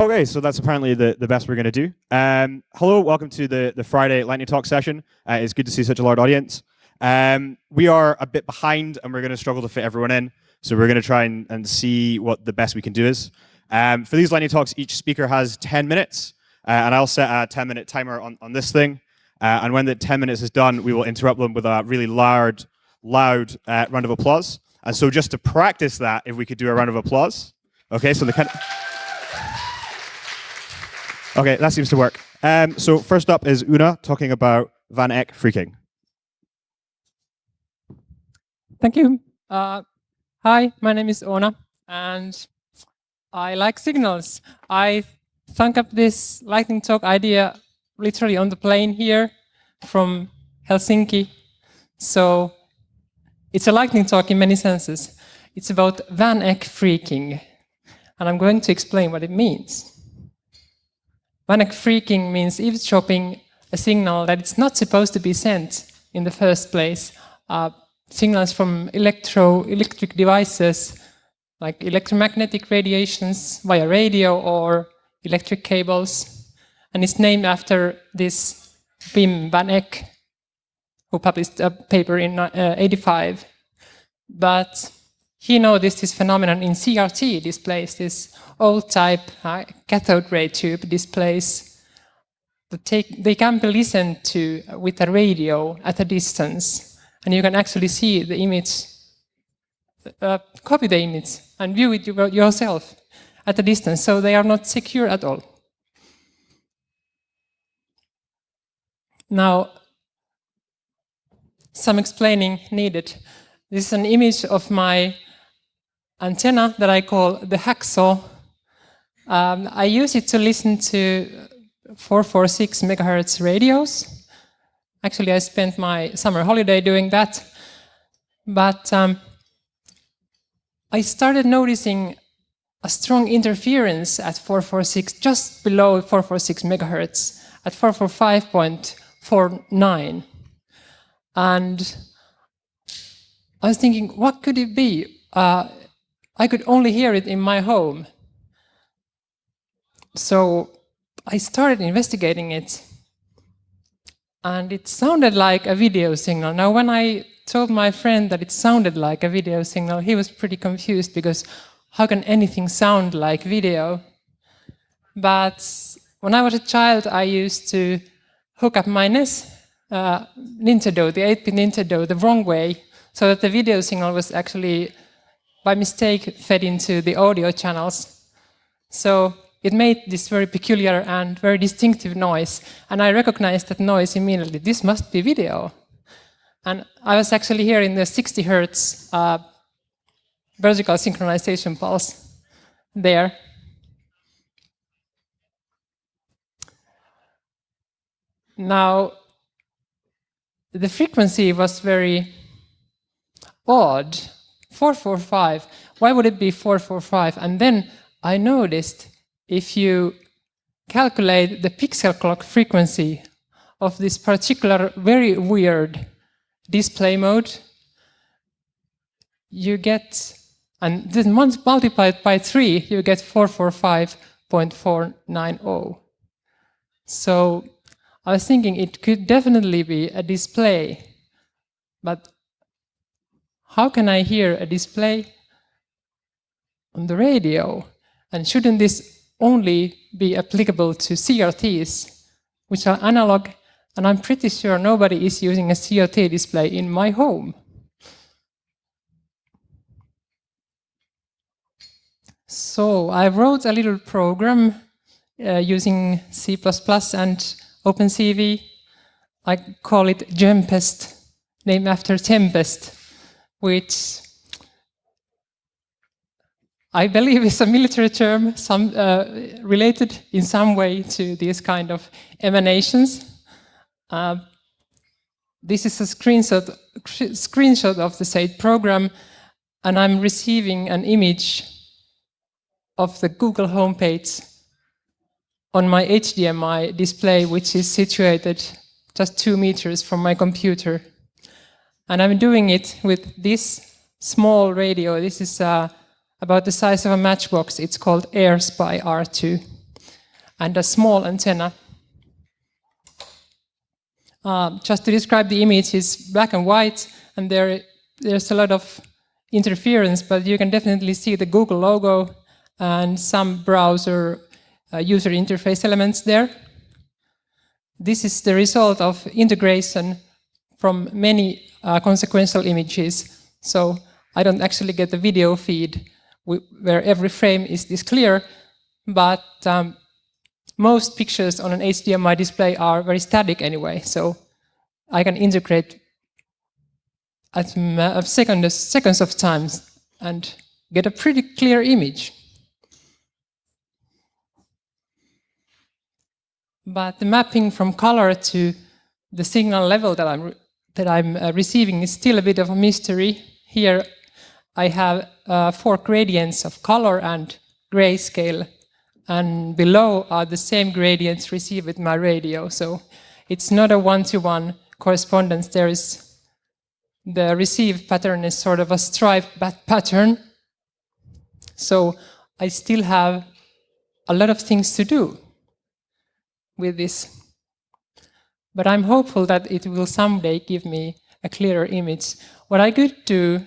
Okay, so that's apparently the, the best we're going to do. Um, hello, welcome to the, the Friday Lightning Talk session. Uh, it's good to see such a large audience. Um, we are a bit behind and we're going to struggle to fit everyone in. So we're going to try and, and see what the best we can do is. Um, for these Lightning Talks, each speaker has 10 minutes. Uh, and I'll set a 10 minute timer on, on this thing. Uh, and when the 10 minutes is done, we will interrupt them with a really loud, loud uh, round of applause. And so just to practice that, if we could do a round of applause. Okay, so the kind of Okay, that seems to work. Um, so first up is Una talking about Van Eck phreaking. Thank you. Uh, hi, my name is Ona, and I like signals. I thunk up this lightning talk idea literally on the plane here from Helsinki. So it's a lightning talk in many senses. It's about Van Eck phreaking, and I'm going to explain what it means. Van phreaking means eavesdropping a signal that it's not supposed to be sent in the first place. Uh, signals from electro electric devices like electromagnetic radiations via radio or electric cables. And it's named after this Wim van Eck, who published a paper in uh, 85. But he noticed this phenomenon in CRT displays, this old type uh, cathode ray tube displays that take, they can be listened to with a radio at a distance. And you can actually see the image, uh, copy the image and view it yourself at a distance. So they are not secure at all. Now, some explaining needed. This is an image of my antenna that I call the hacksaw. Um, I use it to listen to 446 megahertz radios. Actually, I spent my summer holiday doing that. But um, I started noticing a strong interference at 446, just below 446 megahertz, at 445.49. And I was thinking, what could it be? Uh, I could only hear it in my home. So I started investigating it. And it sounded like a video signal. Now, when I told my friend that it sounded like a video signal, he was pretty confused because how can anything sound like video? But when I was a child, I used to hook up my NES uh, Nintendo, the 8-bit Nintendo, the wrong way, so that the video signal was actually by mistake fed into the audio channels. So it made this very peculiar and very distinctive noise. And I recognized that noise immediately. This must be video. And I was actually hearing the 60 hertz uh, vertical synchronization pulse there. Now, the frequency was very odd 445, why would it be 445? And then I noticed if you calculate the pixel clock frequency of this particular very weird display mode, you get, and then once multiplied by 3, you get 445.490. So I was thinking it could definitely be a display, but how can I hear a display on the radio? And shouldn't this only be applicable to CRTs, which are analog, and I'm pretty sure nobody is using a CRT display in my home. So I wrote a little program uh, using C++ and OpenCV. I call it Gempest, named after Tempest, which I believe is a military term, some, uh, related in some way to these kind of emanations. Uh, this is a screenshot, screenshot of the SAID program, and I'm receiving an image of the Google homepage on my HDMI display, which is situated just two meters from my computer. And I'm doing it with this small radio. This is uh, about the size of a matchbox. It's called AirSpy R2. and a small antenna. Uh, just to describe the image, it's black and white, and there, there's a lot of interference, but you can definitely see the Google logo and some browser uh, user interface elements there. This is the result of integration from many uh, consequential images. So I don't actually get the video feed where every frame is this clear, but um, most pictures on an HDMI display are very static anyway, so I can integrate at seconds, seconds of time and get a pretty clear image. But the mapping from color to the signal level that I'm that I'm uh, receiving is still a bit of a mystery. Here I have uh, four gradients of color and grayscale, and below are the same gradients received with my radio. So it's not a one-to-one -one correspondence. There is the receive pattern is sort of a stripe pattern. So I still have a lot of things to do with this. But I'm hopeful that it will someday give me a clearer image. What I could do,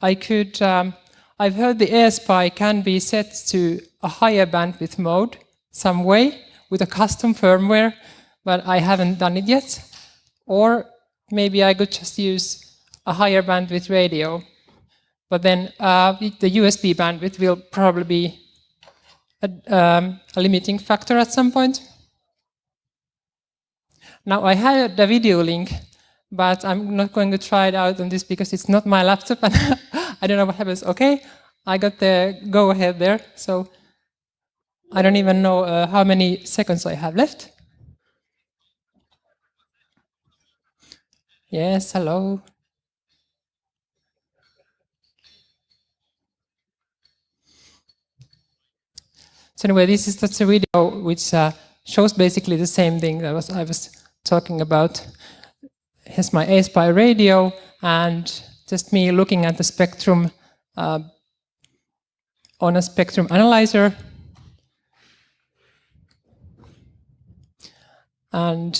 I could, um, I've heard the AirSpy can be set to a higher bandwidth mode some way with a custom firmware, but I haven't done it yet. Or maybe I could just use a higher bandwidth radio. But then uh, the USB bandwidth will probably be a, um, a, limiting factor at some point. Now I have a video link, but I'm not going to try it out on this because it's not my laptop and I don't know what happens. Okay, I got the go ahead there. So I don't even know uh, how many seconds I have left. Yes, hello. So anyway, this is just a video which uh, shows basically the same thing that was I was talking about. Here's my AirSpy radio and just me looking at the spectrum uh, on a spectrum analyzer. And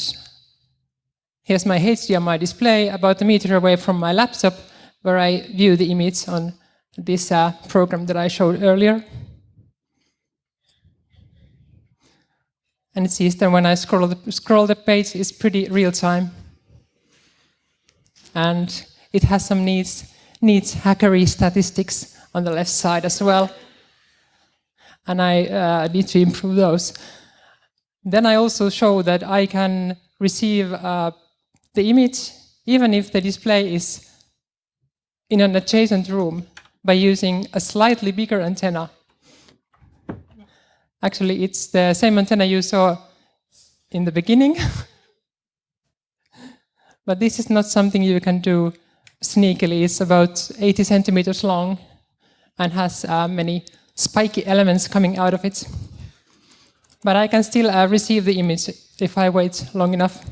here's my HDMI display about a meter away from my laptop where I view the image on this uh, program that I showed earlier. And it sees that when I scroll the, scroll the page, it's pretty real time. And it has some needs, needs hackery statistics on the left side as well. And I uh, need to improve those. Then I also show that I can receive uh, the image even if the display is in an adjacent room by using a slightly bigger antenna Actually, it's the same antenna you saw in the beginning. but this is not something you can do sneakily. It's about 80 centimeters long and has uh, many spiky elements coming out of it. But I can still uh, receive the image if I wait long enough.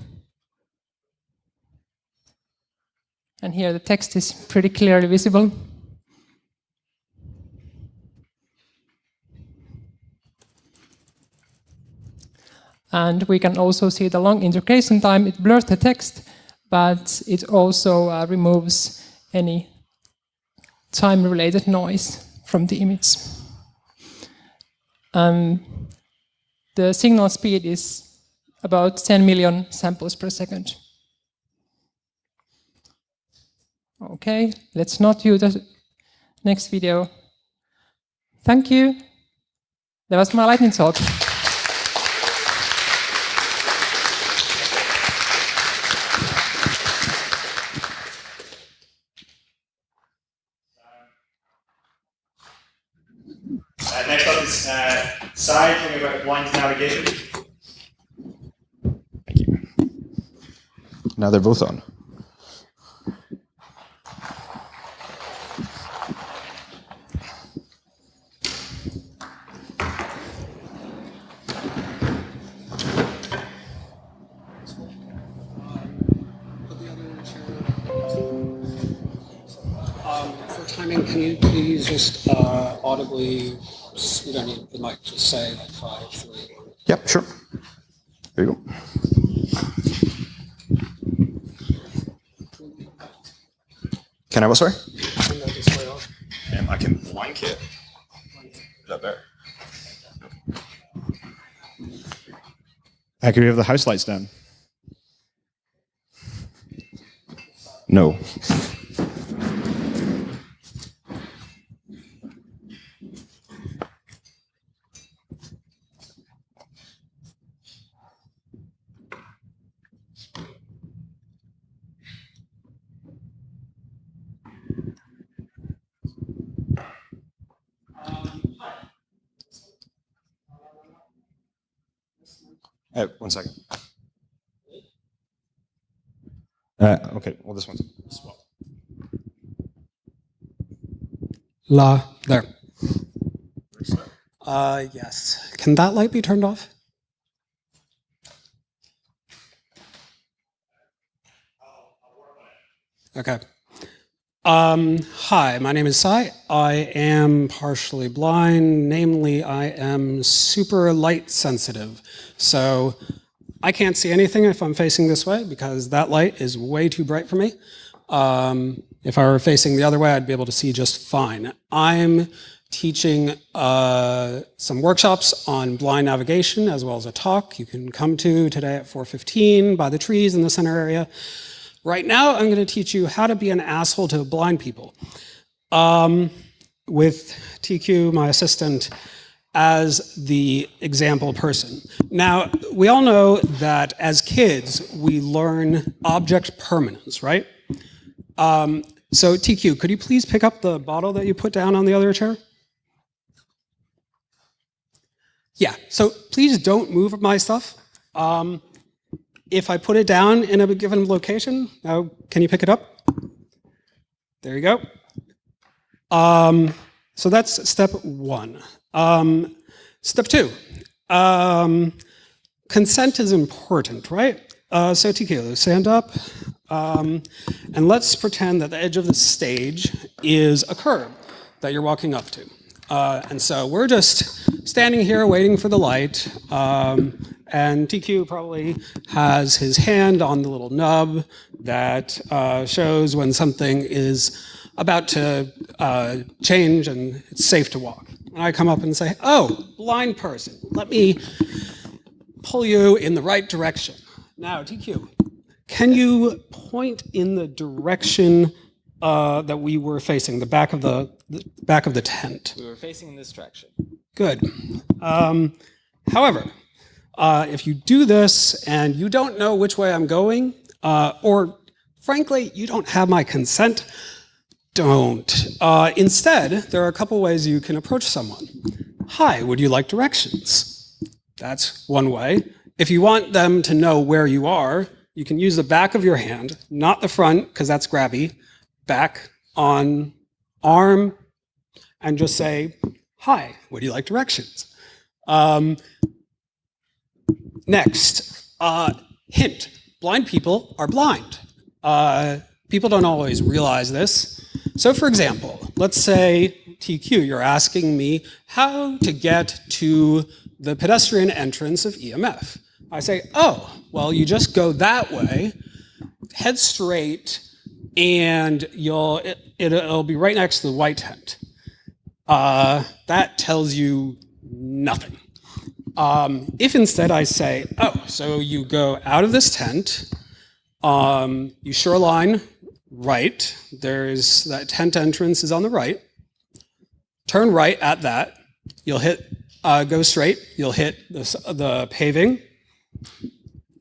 And here the text is pretty clearly visible. And we can also see the long integration time. It blurs the text, but it also uh, removes any time-related noise from the image. Um, the signal speed is about 10 million samples per second. Okay, let's not use the next video. Thank you. That was my lightning talk. Side, talking about blind navigation. Thank you. Now they're both on. Um, timing, can you please just uh, audibly you don't need the mic, just say like five, three, Yep, sure. There you go. Can I what, sorry? Um, I can blank it. Is that better? Uh, can we have the house lights down? No. Uh, one second. Uh, okay, well, this one's swap. La, there. Uh, yes. Can that light be turned off? Okay. Um, hi, my name is Sai. I am partially blind. Namely, I am super light sensitive. So I can't see anything if I'm facing this way because that light is way too bright for me. Um, if I were facing the other way, I'd be able to see just fine. I'm teaching uh, some workshops on blind navigation as well as a talk you can come to today at 4.15 by the trees in the center area. Right now, I'm going to teach you how to be an asshole to blind people. Um, with TQ, my assistant, as the example person. Now, we all know that as kids, we learn object permanence, right? Um, so TQ, could you please pick up the bottle that you put down on the other chair? Yeah, so please don't move my stuff. Um, if I put it down in a given location, now can you pick it up? There you go. Um, so that's step one. Um, step two, um, consent is important, right? Uh, so TK, stand up. Um, and let's pretend that the edge of the stage is a curb that you're walking up to. Uh, and so we're just standing here waiting for the light. Um, and TQ probably has his hand on the little nub that uh, shows when something is about to uh, change and it's safe to walk. And I come up and say, oh, blind person, let me pull you in the right direction. Now, TQ, can you point in the direction uh, that we were facing, the back of the, the back of the tent? We were facing in this direction. Good. Um, however, uh, if you do this and you don't know which way I'm going, uh, or frankly, you don't have my consent, don't. Uh, instead, there are a couple ways you can approach someone. Hi, would you like directions? That's one way. If you want them to know where you are, you can use the back of your hand, not the front, because that's grabby, back on arm, and just say, hi, would you like directions? Um, next, uh, hint, blind people are blind. Uh, people don't always realize this. So for example, let's say TQ, you're asking me how to get to the pedestrian entrance of EMF. I say, oh, well, you just go that way, head straight, and you'll it, will be right next to the white tent. Uh, that tells you nothing. Um, if instead I say, oh, so you go out of this tent, um, you shoreline right, there's that tent entrance is on the right, turn right at that, you'll hit, uh, go straight, you'll hit the, the paving,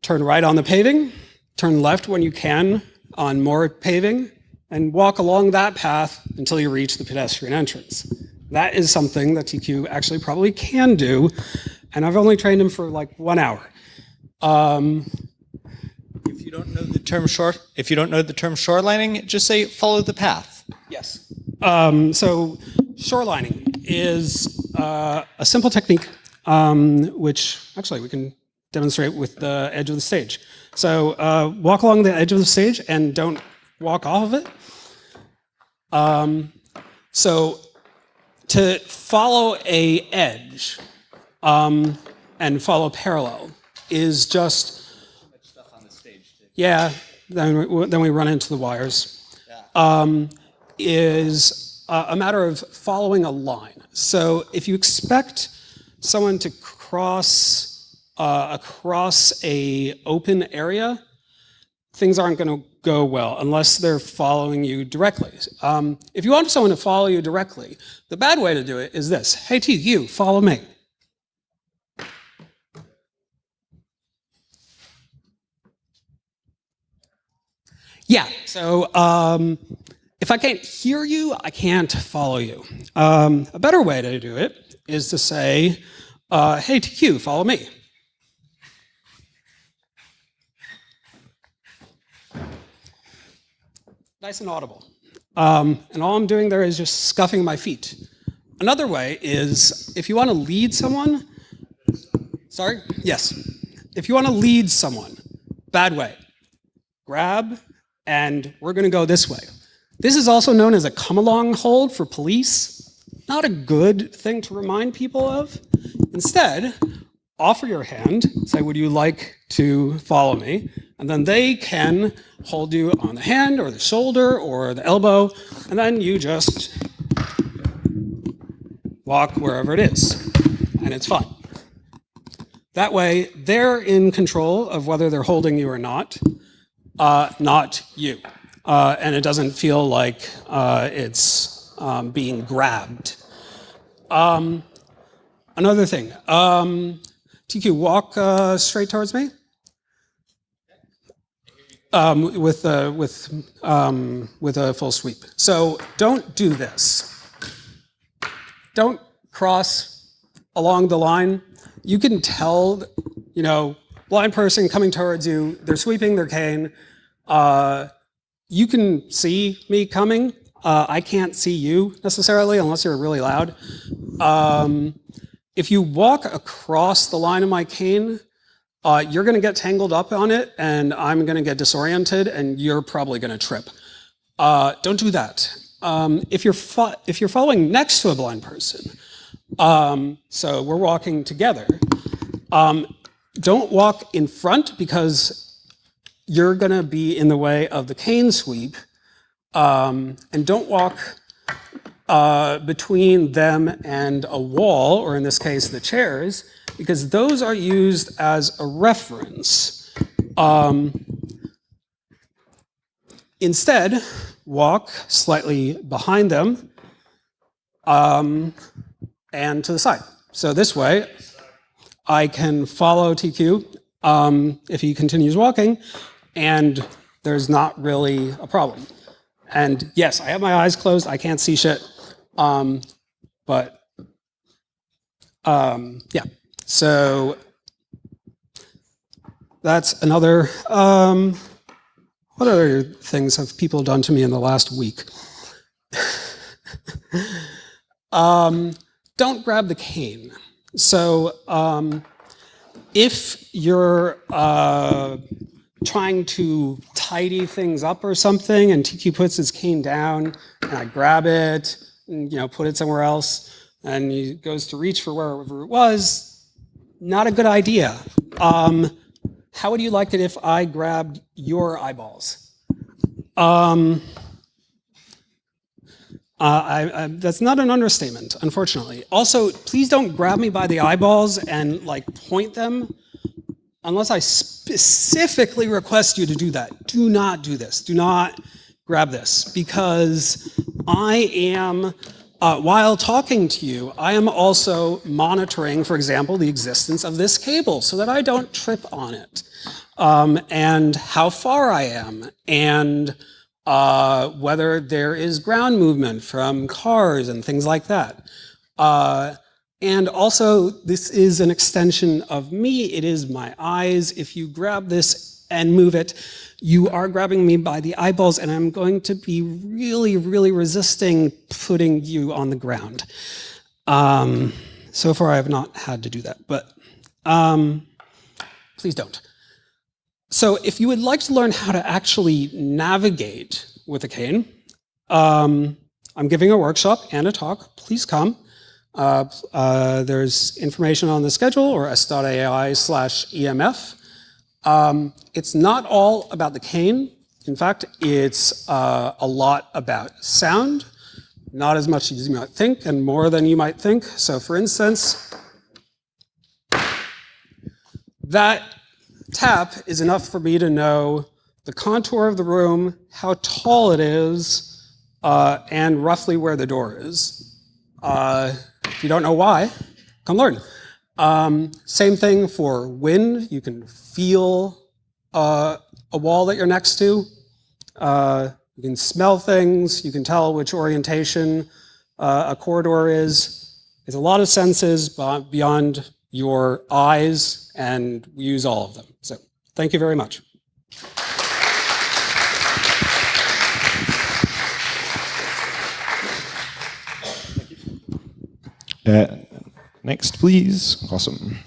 turn right on the paving, turn left when you can on more paving, and walk along that path until you reach the pedestrian entrance. That is something that TQ actually probably can do, and I've only trained him for like one hour. Um, If you don't know the term shore, if you don't know the term shorelining, just say follow the path. Yes. Um, so shorelining is uh, a simple technique, um, which actually we can demonstrate with the edge of the stage. So uh, walk along the edge of the stage and don't walk off of it. Um, so to follow a edge, um, and follow parallel is just yeah. Then we, then we run into the wires. Um, is uh, a matter of following a line. So if you expect someone to cross uh, across a open area, things aren't going to go well unless they're following you directly. Um, if you want someone to follow you directly, the bad way to do it is this. Hey, T, you, follow me. Yeah, so um, if I can't hear you, I can't follow you. Um, a better way to do it is to say, uh, hey, TQ, follow me. Nice and audible. Um, and all I'm doing there is just scuffing my feet. Another way is if you want to lead someone, sorry, yes. If you want to lead someone, bad way, grab and we're going to go this way. This is also known as a come along hold for police. Not a good thing to remind people of. Instead, offer your hand, say, would you like to follow me? And then they can hold you on the hand or the shoulder or the elbow, and then you just walk wherever it is, and it's fun. That way, they're in control of whether they're holding you or not, uh, not you. Uh, and it doesn't feel like uh, it's um, being grabbed. Um, another thing, um, TQ, walk uh, straight towards me. Um, with, uh, with, um, with a full sweep. So don't do this. Don't cross along the line. You can tell, you know, blind person coming towards you, they're sweeping their cane. Uh, you can see me coming. Uh, I can't see you necessarily unless you're really loud. Um, if you walk across the line of my cane, uh, you're going to get tangled up on it and I'm going to get disoriented and you're probably going to trip. Uh, don't do that. Um, if, you're if you're following next to a blind person, um, so we're walking together, um, don't walk in front because you're going to be in the way of the cane sweep. Um, and don't walk uh, between them and a wall, or in this case, the chairs, because those are used as a reference. Um, instead, walk slightly behind them um, and to the side. So this way, I can follow TQ um, if he continues walking, and there's not really a problem. And yes, I have my eyes closed, I can't see shit, um, but um, yeah. So that's another, um, what other things have people done to me in the last week? um, don't grab the cane. So um, if you're uh, trying to tidy things up or something and Tiki puts his cane down and I grab it and you know put it somewhere else and he goes to reach for wherever it was, not a good idea. Um, how would you like it if I grabbed your eyeballs? Um, uh, I, I, that's not an understatement, unfortunately. Also, please don't grab me by the eyeballs and like point them unless I specifically request you to do that. Do not do this. Do not grab this because I am uh, while talking to you, I am also monitoring, for example, the existence of this cable so that I don't trip on it, um, and how far I am, and uh, whether there is ground movement from cars and things like that. Uh, and also, this is an extension of me. It is my eyes. If you grab this and move it, you are grabbing me by the eyeballs and I'm going to be really, really resisting putting you on the ground. Um, so far I have not had to do that, but um, please don't. So if you would like to learn how to actually navigate with a cane, um, I'm giving a workshop and a talk, please come. Uh, uh, there's information on the schedule or s.ai slash EMF. Um, it's not all about the cane. In fact, it's uh, a lot about sound, not as much as you might think and more than you might think. So for instance, that tap is enough for me to know the contour of the room, how tall it is, uh, and roughly where the door is. Uh, if you don't know why, come learn. Um, same thing for wind. You can feel uh, a wall that you're next to. Uh, you can smell things. You can tell which orientation uh, a corridor is. There's a lot of senses beyond your eyes, and we use all of them. So thank you very much. Uh, next, please. Awesome.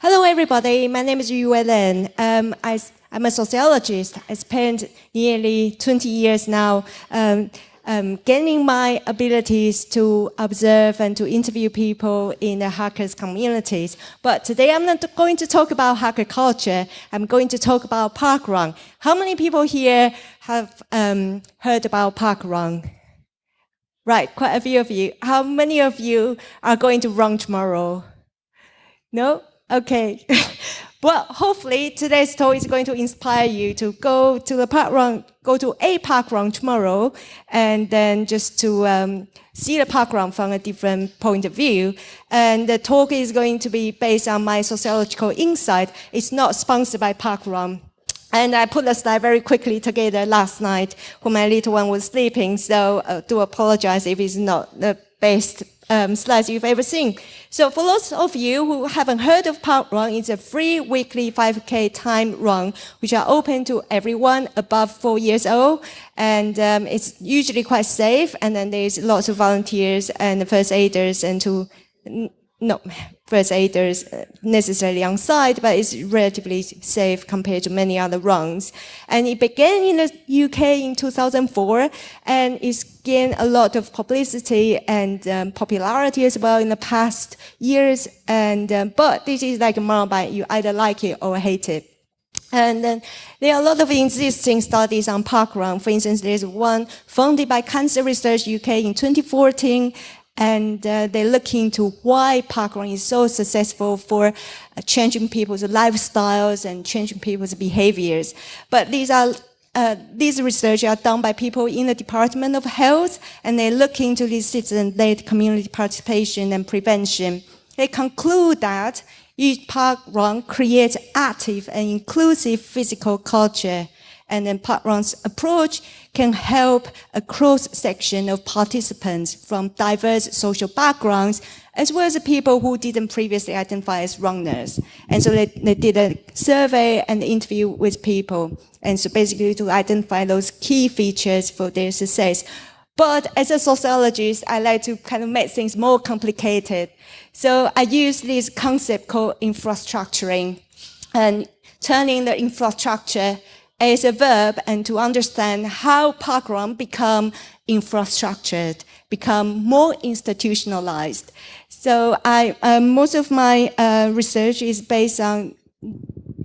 Hello, everybody. My name is Yu Len. Um, I, am a sociologist. I spent nearly 20 years now um, um, gaining my abilities to observe and to interview people in the hackers communities. But today I'm not going to talk about hacker culture. I'm going to talk about parkrun. How many people here have um, heard about parkrun? Right, quite a few of you. How many of you are going to run tomorrow? No? Okay. well, hopefully today's talk is going to inspire you to go to the park run, go to a park run tomorrow, and then just to um, see the park run from a different point of view. And the talk is going to be based on my sociological insight. It's not sponsored by park run. And I put the slide very quickly together last night when my little one was sleeping, so uh, do apologize if it's not the best um, slides you've ever seen. So for those of you who haven't heard of Park Run, it's a free weekly 5K time run, which are open to everyone above four years old. And um, it's usually quite safe. And then there's lots of volunteers and first aiders and to not first aiders uh, necessarily on site, but it's relatively safe compared to many other runs. And it began in the UK in 2004, and it's gained a lot of publicity and um, popularity as well in the past years. And um, but this is like a mountain you either like it or hate it. And then there are a lot of existing studies on parkrun. For instance, there's one funded by Cancer Research UK in 2014, and uh, they look into why parkrun is so successful for uh, changing people's lifestyles and changing people's behaviors. But these are uh, these research are done by people in the Department of Health, and they look into this citizen-led community participation and prevention. They conclude that each park run creates active and inclusive physical culture and then Parkrun's approach can help a cross-section of participants from diverse social backgrounds, as well as people who didn't previously identify as runners. And so they, they did a survey and interview with people. And so basically to identify those key features for their success. But as a sociologist, I like to kind of make things more complicated. So I use this concept called infrastructuring and turning the infrastructure as a verb and to understand how parkrun become infrastructured, become more institutionalized. So I, uh, most of my uh, research is based on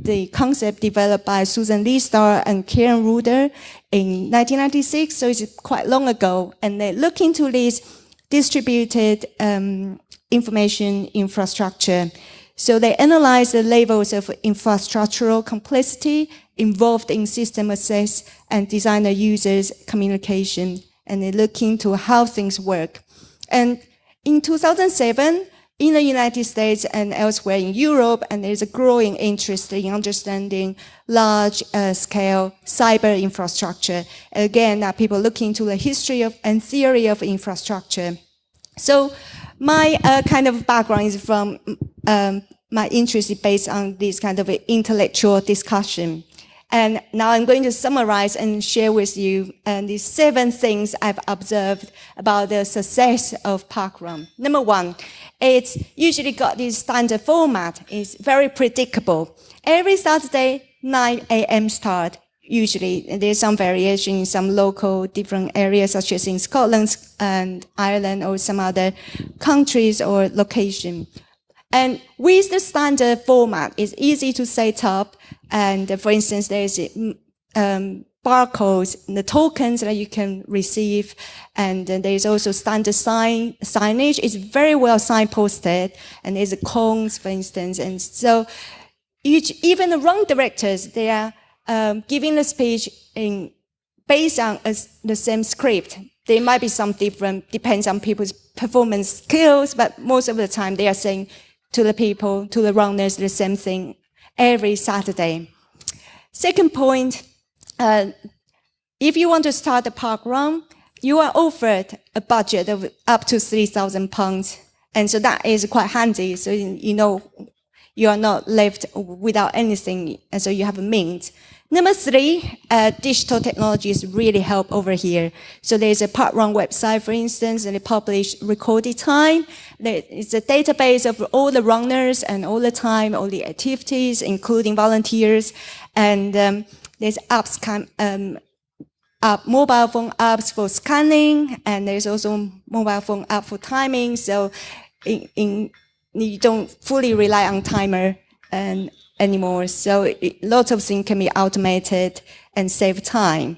the concept developed by Susan Leigh Star and Karen Ruhleder in 1996, so it's quite long ago. And they look into this distributed um, information infrastructure. So they analyze the levels of infrastructural complexity involved in system access and designer users communication, and they look into how things work. And in 2007, in the United States and elsewhere in Europe, and there's a growing interest in understanding large uh, scale cyber infrastructure. Again, uh, people looking into the history of and theory of infrastructure. So my uh, kind of background is from um, my interest is based on this kind of intellectual discussion. And now I'm going to summarize and share with you uh, the seven things I've observed about the success of parkrun. Number one, it's usually got this standard format. It's very predictable. Every Saturday, 9 a.m. start. Usually, there's some variation in some local different areas, such as in Scotland and Ireland or some other countries or location. And with the standard format, it's easy to set up. And uh, for instance, there's um, barcodes, the tokens that you can receive. And then there's also standard sign, signage. It's very well signposted. And there's a cones, for instance. And so each, even the run directors, they are um, giving the speech in, based on a, the same script. There might be some different, depends on people's performance skills, but most of the time they are saying to the people, to the runners, the same thing every Saturday. Second point, uh, if you want to start a park run, you are offered a budget of up to 3,000 pounds. And so that is quite handy. So you know you are not left without anything. And so you have a means. Number three, uh, digital technologies really help over here. So there's a part parkrun website, for instance, and they publish recorded time. It's a database of all the runners and all the time, all the activities, including volunteers. And um, there's apps, um, app, mobile phone apps for scanning, and there's also mobile phone app for timing. So in, in you don't fully rely on timer and anymore. So lots of things can be automated and save time.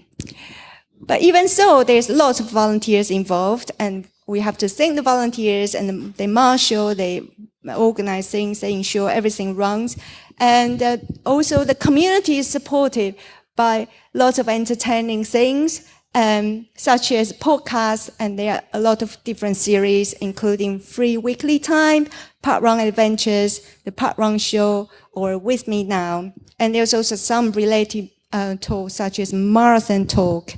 But even so, there's lots of volunteers involved and we have to thank the volunteers and they marshal, they organize things, they ensure everything runs. And uh, also the community is supported by lots of entertaining things, um, such as podcasts, and there are a lot of different series, including Free Weekly Time, Parkrun Adventures, the Parkrun Show, or With Me Now. And there's also some related uh, talks, such as Marathon Talk.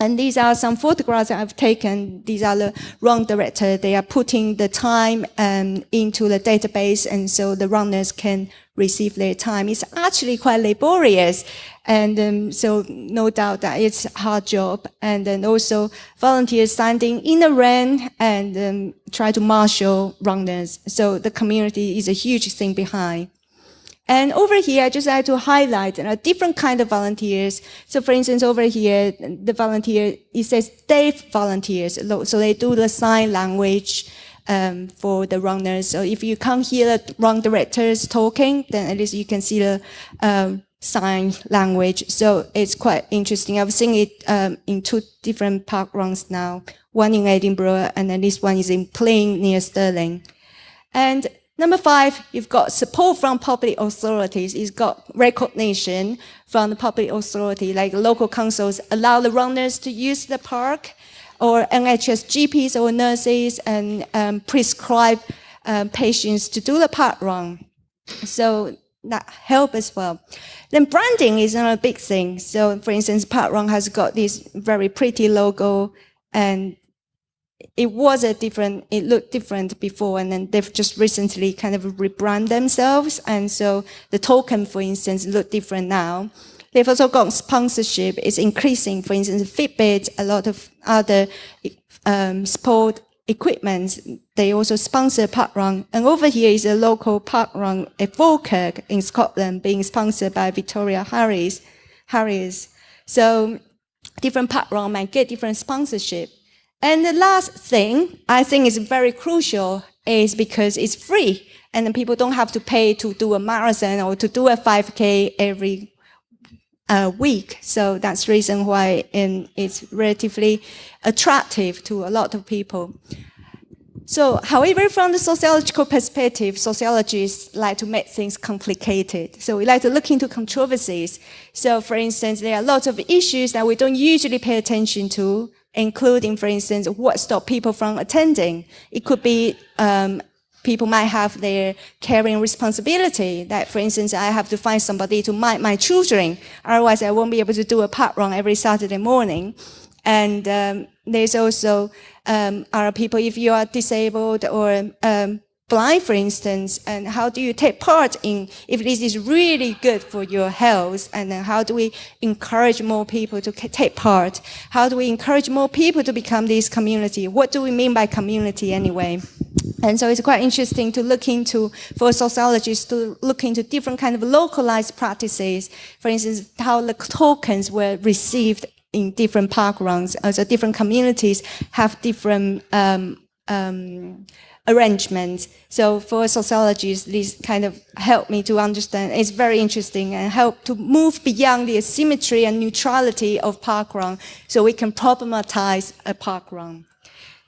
And these are some photographs I've taken. These are the run director. They are putting the time um, into the database, and so the runners can receive their time. It's actually quite laborious. And um, so no doubt that it's a hard job. And then also volunteers standing in the rain and um, try to marshal runners. So the community is a huge thing behind. And over here, I just like to highlight a different kind of volunteers. So for instance, over here, the volunteer, it says deaf volunteers. So they do the sign language um, for the runners. So if you can't hear the run directors talking, then at least you can see the um, sign language. So it's quite interesting. I've seen it um, in two different park runs now, one in Edinburgh and then this one is in Plean near Stirling. And number five, you've got support from public authorities. It's got recognition from the public authority, like local councils allow the runners to use the park or NHS GPs or nurses and um, prescribe um, patients to do the park run. So that help as well. Then branding is another big thing. So for instance, parkrun has got this very pretty logo and it was a different, it looked different before and then they've just recently kind of rebrand themselves. And so the token, for instance, look different now. They've also got sponsorship. It's increasing. For instance, Fitbit, a lot of other um, sport equipment. They also sponsor parkrun. And over here is a local parkrun at Falkirk in Scotland being sponsored by Victoria Harris. Harris. So different parkrun might get different sponsorship. And the last thing I think is very crucial is because it's free and people don't have to pay to do a marathon or to do a 5K every a week. So that's the reason why it's relatively attractive to a lot of people. So, however, from the sociological perspective, sociologists like to make things complicated. So we like to look into controversies. So, for instance, there are lots of issues that we don't usually pay attention to, including, for instance, what stop people from attending. It could be um, people might have their caring responsibility. That, for instance, I have to find somebody to mind my children. Otherwise, I won't be able to do a park run every Saturday morning. And um, there's also um, are people, if you are disabled or um, blind, for instance, and how do you take part in if this is really good for your health, and then how do we encourage more people to take part? How do we encourage more people to become this community? What do we mean by community anyway? And so it's quite interesting to look into, for sociologists to look into different kind of localized practices. For instance, how the tokens were received in different park runs. Also different communities have different um, um, arrangements. So for sociologists, this kind of helped me to understand. It's very interesting and help to move beyond the asymmetry and neutrality of parkrun so we can problematize a parkrun.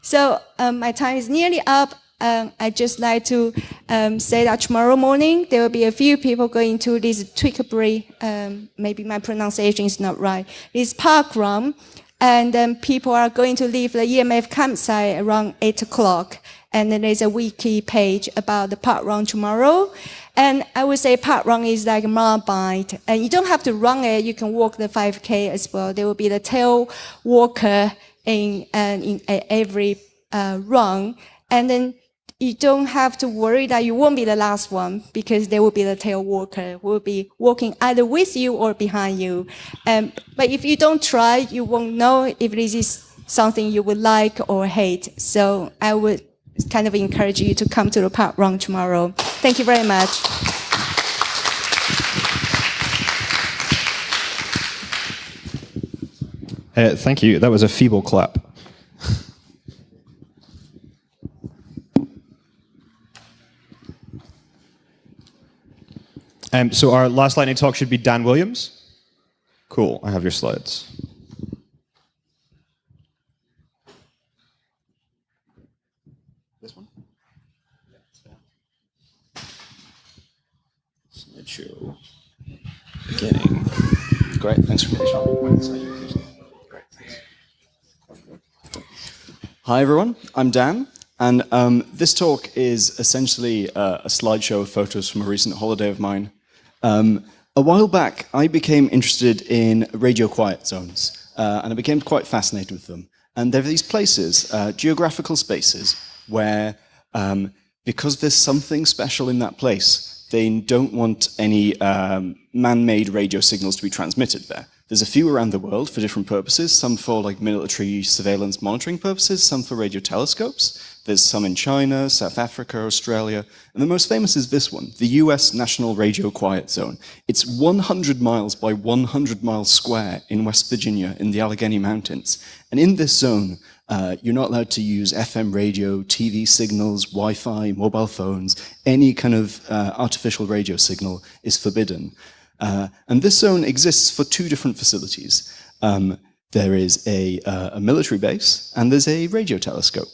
So um, my time is nearly up. Um, I'd just like to um, say that tomorrow morning there will be a few people going to this Twickenbury, um, maybe my pronunciation is not right, this park run, and then people are going to leave the EMF campsite around 8 o'clock, and then there's a wiki page about the park run tomorrow. And I would say park run is like a marathon, and you don't have to run it, you can walk the 5K as well. There will be the tail walker in, uh, in every uh, run, and then you don't have to worry that you won't be the last one because there will be the tail walker who will be walking either with you or behind you. Um, but if you don't try, you won't know if this is something you would like or hate. So I would kind of encourage you to come to the park run tomorrow. Thank you very much. Uh, thank you. That was a feeble clap. Um, so our last lightning talk should be Dan Williams. Cool, I have your slides. Slideshow. Beginning. Great, thanks for thanks. Hi everyone, I'm Dan. And um, this talk is essentially uh, a slideshow of photos from a recent holiday of mine. Um, a while back, I became interested in radio quiet zones, uh, and I became quite fascinated with them. And there are these places, uh, geographical spaces, where um, because there's something special in that place, they don't want any um, man-made radio signals to be transmitted there. There's a few around the world for different purposes, some for like military surveillance monitoring purposes, some for radio telescopes. There's some in China, South Africa, Australia, and the most famous is this one, the US National Radio Quiet Zone. It's 100 miles by 100 miles square in West Virginia in the Allegheny Mountains. And in this zone, uh, you're not allowed to use FM radio, TV signals, Wi-Fi, mobile phones, any kind of uh, artificial radio signal is forbidden. Uh, and this zone exists for two different facilities. Um, there is a, uh, a military base and there's a radio telescope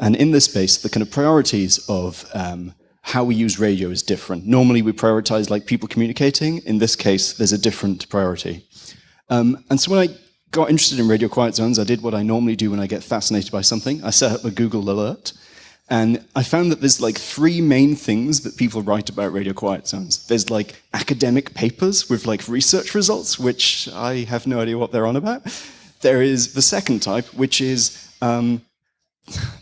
and in this space, the kind of priorities of um, how we use radio is different. Normally we prioritize like people communicating. In this case, there's a different priority. Um, and so when I got interested in radio quiet zones, I did what I normally do when I get fascinated by something. I set up a Google alert. And I found that there's like three main things that people write about radio quiet zones. There's like academic papers with like research results, which I have no idea what they're on about. There is the second type, which is um,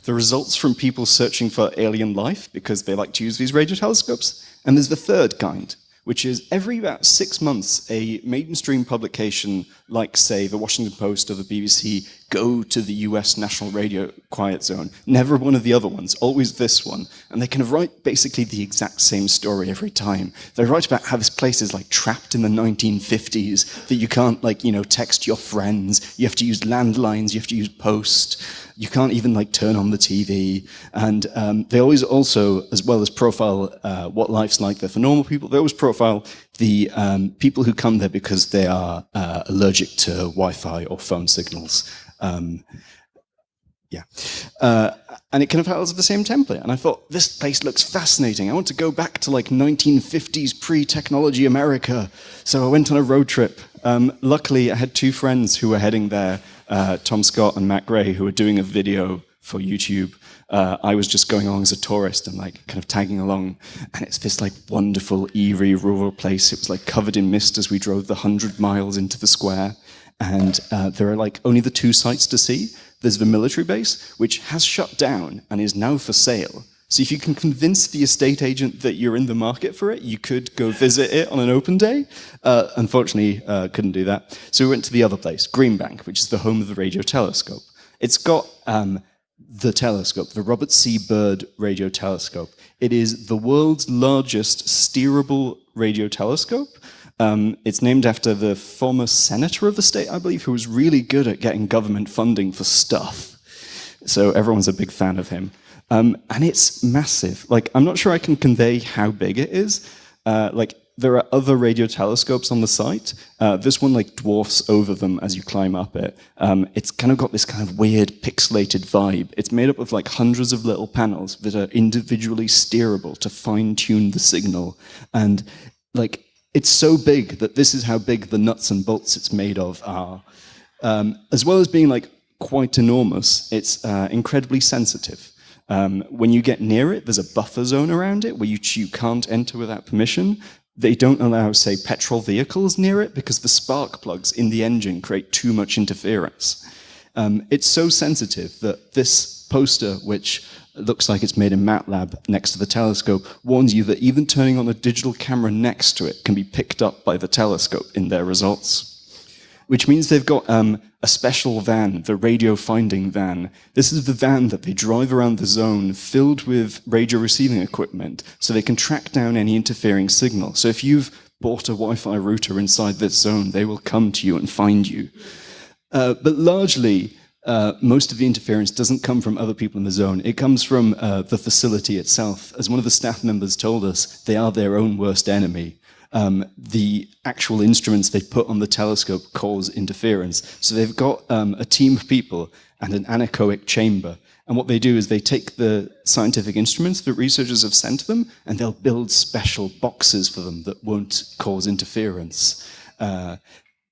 the results from people searching for alien life because they like to use these radio telescopes. And there's the third kind, which is every about six months, a mainstream publication like, say, the Washington Post or the BBC go to the US National Radio Quiet Zone. Never one of the other ones, always this one. And they kind of write basically the exact same story every time. They write about how this place is like trapped in the 1950s, that you can't like, you know, text your friends, you have to use landlines, you have to use post you can't even like turn on the TV. And um, they always also, as well as profile uh, what life's like there for normal people, they always profile the um, people who come there because they are uh, allergic to Wi-Fi or phone signals. Um, yeah. Uh, and it kind of follows the same template. And I thought, this place looks fascinating. I want to go back to like 1950s pre-technology America. So I went on a road trip. Um, luckily, I had two friends who were heading there uh, Tom Scott and Matt Gray, who were doing a video for YouTube. Uh, I was just going along as a tourist and like kind of tagging along. And it's this like wonderful, eerie rural place. It was like covered in mist as we drove the hundred miles into the square. And uh, there are like only the two sites to see. There's the military base, which has shut down and is now for sale. So if you can convince the estate agent that you're in the market for it, you could go visit it on an open day. Uh, unfortunately, uh, couldn't do that. So we went to the other place, Green Bank, which is the home of the radio telescope. It's got um, the telescope, the Robert C. Byrd radio telescope. It is the world's largest steerable radio telescope. Um, it's named after the former senator of the state, I believe, who was really good at getting government funding for stuff. So everyone's a big fan of him. Um, and it's massive. Like, I'm not sure I can convey how big it is. Uh, like, there are other radio telescopes on the site. Uh, this one like dwarfs over them as you climb up it. Um, it's kind of got this kind of weird pixelated vibe. It's made up of like hundreds of little panels that are individually steerable to fine tune the signal. And like, it's so big that this is how big the nuts and bolts it's made of are. Um, as well as being like quite enormous, it's uh, incredibly sensitive. Um, when you get near it, there's a buffer zone around it where you, you can't enter without permission. They don't allow, say, petrol vehicles near it because the spark plugs in the engine create too much interference. Um, it's so sensitive that this poster, which looks like it's made in MATLAB next to the telescope, warns you that even turning on a digital camera next to it can be picked up by the telescope in their results which means they've got um, a special van, the radio finding van. This is the van that they drive around the zone filled with radio receiving equipment so they can track down any interfering signal. So if you've bought a Wi-Fi router inside this zone, they will come to you and find you. Uh, but largely, uh, most of the interference doesn't come from other people in the zone. It comes from uh, the facility itself. As one of the staff members told us, they are their own worst enemy um, the actual instruments they put on the telescope cause interference. So they've got um, a team of people and an anechoic chamber. And what they do is they take the scientific instruments that researchers have sent to them and they'll build special boxes for them that won't cause interference. Uh,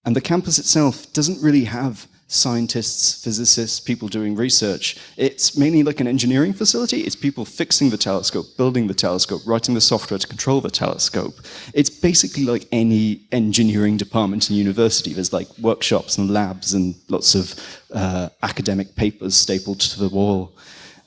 and the campus itself doesn't really have scientists, physicists, people doing research. It's mainly like an engineering facility. It's people fixing the telescope, building the telescope, writing the software to control the telescope. It's basically like any engineering department in university. There's like workshops and labs and lots of uh, academic papers stapled to the wall.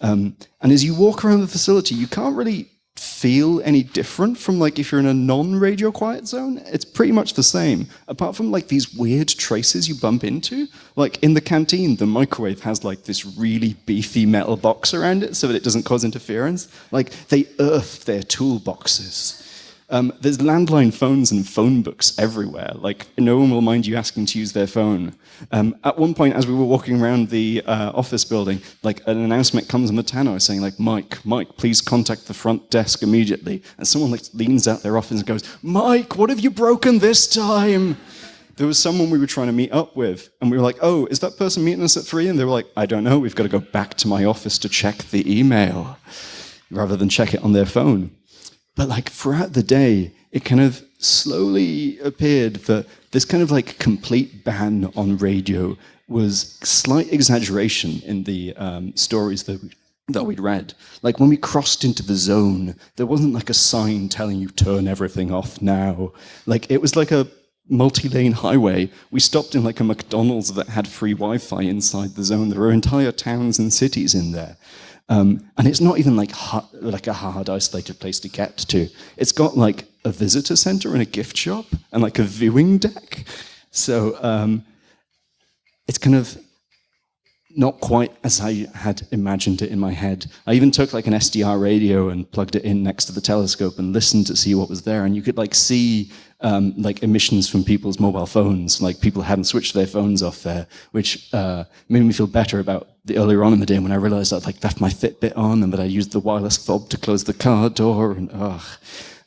Um, and as you walk around the facility, you can't really feel any different from like if you're in a non-radio quiet zone it's pretty much the same. Apart from like these weird traces you bump into like in the canteen the microwave has like this really beefy metal box around it so that it doesn't cause interference. Like they earth their toolboxes um, there's landline phones and phone books everywhere. Like, no one will mind you asking to use their phone. Um, at one point, as we were walking around the uh, office building, like an announcement comes on the tannoy saying, like, Mike, Mike, please contact the front desk immediately. And someone like leans out their office and goes, Mike, what have you broken this time? There was someone we were trying to meet up with, and we were like, oh, is that person meeting us at three? And they were like, I don't know, we've got to go back to my office to check the email, rather than check it on their phone. But like throughout the day, it kind of slowly appeared that this kind of like complete ban on radio was slight exaggeration in the um, stories that we, that we'd read. Like when we crossed into the zone, there wasn't like a sign telling you turn everything off now. Like it was like a multi-lane highway. We stopped in like a McDonald's that had free Wi-Fi inside the zone. There were entire towns and cities in there. Um, and it's not even like like a hard isolated place to get to. It's got like a visitor center and a gift shop and like a viewing deck. So um, it's kind of not quite as I had imagined it in my head. I even took like an SDR radio and plugged it in next to the telescope and listened to see what was there. And you could like see um, like emissions from people's mobile phones. Like people hadn't switched their phones off there, which uh, made me feel better about the earlier on in the day when I realized I'd like left my Fitbit on and that I used the wireless fob to close the car door and ugh.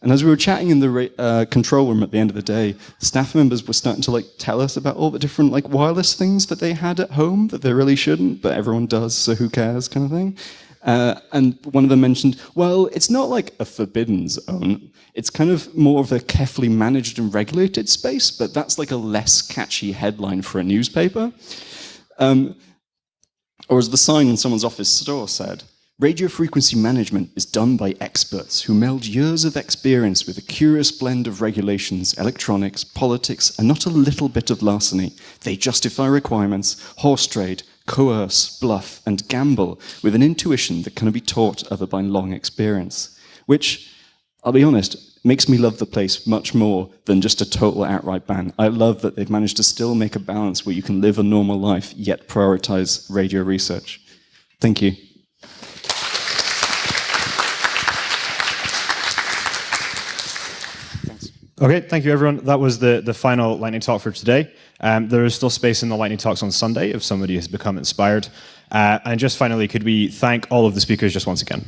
And as we were chatting in the uh, control room at the end of the day, staff members were starting to like tell us about all the different like wireless things that they had at home that they really shouldn't, but everyone does, so who cares, kind of thing. Uh, and one of them mentioned, well, it's not like a forbidden zone. It's kind of more of a carefully managed and regulated space, but that's like a less catchy headline for a newspaper. Um, or as the sign in someone's office store said, Radio frequency management is done by experts who meld years of experience with a curious blend of regulations, electronics, politics, and not a little bit of larceny. They justify requirements, horse trade, coerce, bluff, and gamble with an intuition that cannot be taught other by long experience, which, I'll be honest, makes me love the place much more than just a total outright ban. I love that they've managed to still make a balance where you can live a normal life yet prioritize radio research. Thank you. Okay, thank you, everyone. That was the, the final lightning talk for today. Um, there is still space in the lightning talks on Sunday if somebody has become inspired. Uh, and just finally, could we thank all of the speakers just once again?